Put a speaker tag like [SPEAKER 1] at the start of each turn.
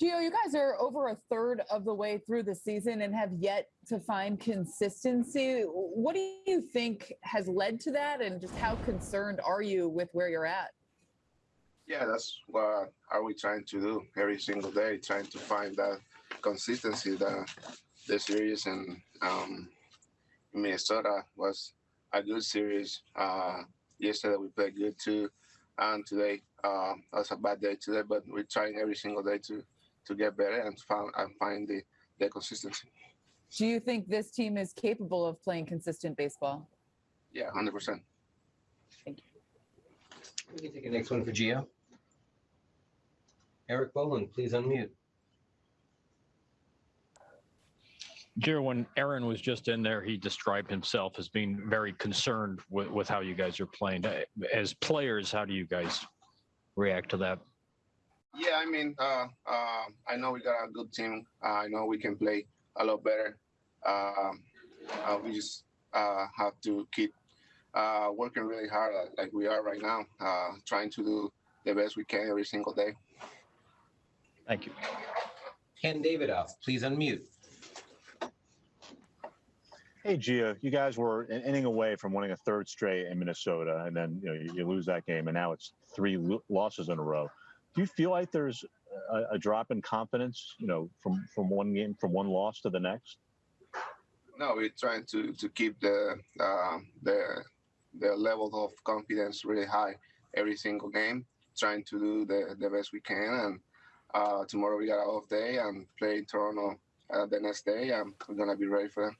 [SPEAKER 1] Gio, you guys are over a third of the way through the season and have yet to find consistency. What do you think has led to that, and just how concerned are you with where you're at?
[SPEAKER 2] Yeah, that's what are we trying to do every single day, trying to find that consistency. The the series in um, Minnesota was a good series. Uh, yesterday we played good too, and today uh, was a bad day today. But we're trying every single day to to get better and find and find the the consistency.
[SPEAKER 1] Do you think this team is capable of playing consistent baseball?
[SPEAKER 2] Yeah, hundred percent.
[SPEAKER 1] Thank you.
[SPEAKER 3] We can take the next one for Gio. Erik Boland, please unmute.
[SPEAKER 4] Gio, when Aaron was just in there, he described himself as being very concerned with, with how you guys are playing. As players, how do you guys react to that?
[SPEAKER 2] Yeah, I mean, uh, uh, I know we got a good team. Uh, I know we can play a lot better. Um, uh, we just uh, have to keep uh, working really hard, like- like we are right now, uh, trying to do the best we can every single day.
[SPEAKER 4] Thank you.
[SPEAKER 3] Ken Davidoff, please unmute.
[SPEAKER 5] Hey, Gio, you guys were an inning away from winning a third straight in Minnesota, and then you know you, you lose that game, and now it's three lo- losses in a row. Do you feel like there's a, a drop in confidence, you know, from from one game, from one loss to the next?
[SPEAKER 2] No, we're trying to to keep the uh, the the level of confidence really high every single game. Trying to do the, the best we can, and uh, tomorrow we got off day and play in Toronto uh, the next day, we're gonna be ready for them.